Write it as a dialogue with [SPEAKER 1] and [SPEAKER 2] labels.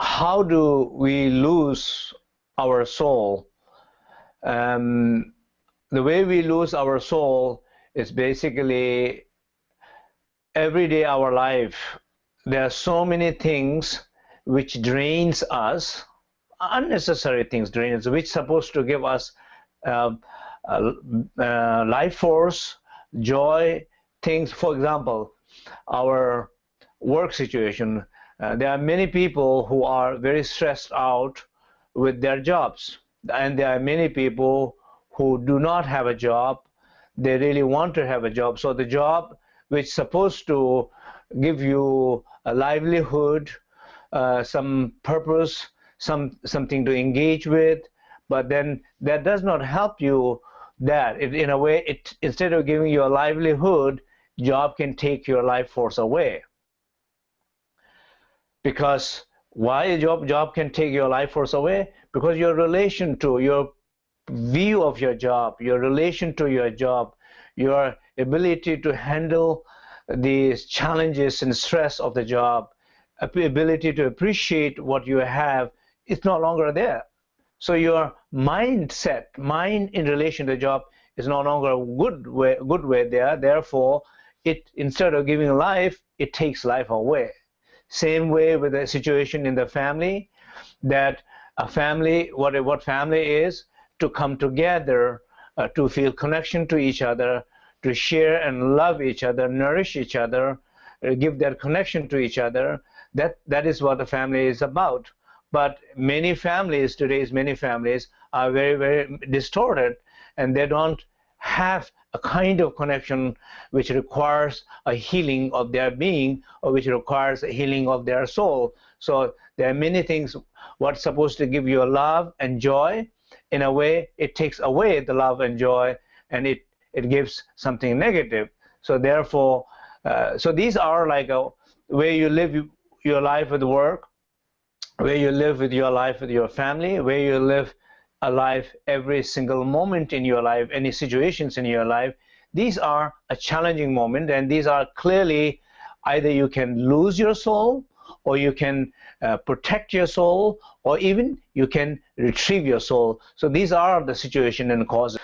[SPEAKER 1] how do we lose our soul? Um, the way we lose our soul is basically every day our life. There are so many things which drains us, unnecessary things drain us, which supposed to give us uh, uh, uh, life force, joy, things. For example, our work situation. Uh, there are many people who are very stressed out with their jobs, and there are many people who do not have a job. They really want to have a job. So the job which is supposed to give you a livelihood, uh, some purpose, some something to engage with, but then that does not help you that it, in a way it instead of giving you a livelihood job can take your life force away because why a job job can take your life force away? Because your relation to your view of your job your relation to your job your ability to handle the challenges and stress of the job ability to appreciate what you have is no longer there. So your mindset mind in relation to the job is no longer a good way good way there. Therefore it instead of giving life it takes life away same way with the situation in the family, that a family, what, what family is, to come together, uh, to feel connection to each other, to share and love each other, nourish each other, uh, give that connection to each other. That, that is what a family is about. But many families, today's many families, are very, very distorted, and they don't have a kind of connection which requires a healing of their being or which requires a healing of their soul. So there are many things what's supposed to give you a love and joy. In a way, it takes away the love and joy and it, it gives something negative. So therefore, uh, so these are like a way you live your life with work, where you live with your life with your family, where you live alive every single moment in your life, any situations in your life, these are a challenging moment and these are clearly either you can lose your soul or you can uh, protect your soul or even you can retrieve your soul. So these are the situation and causes.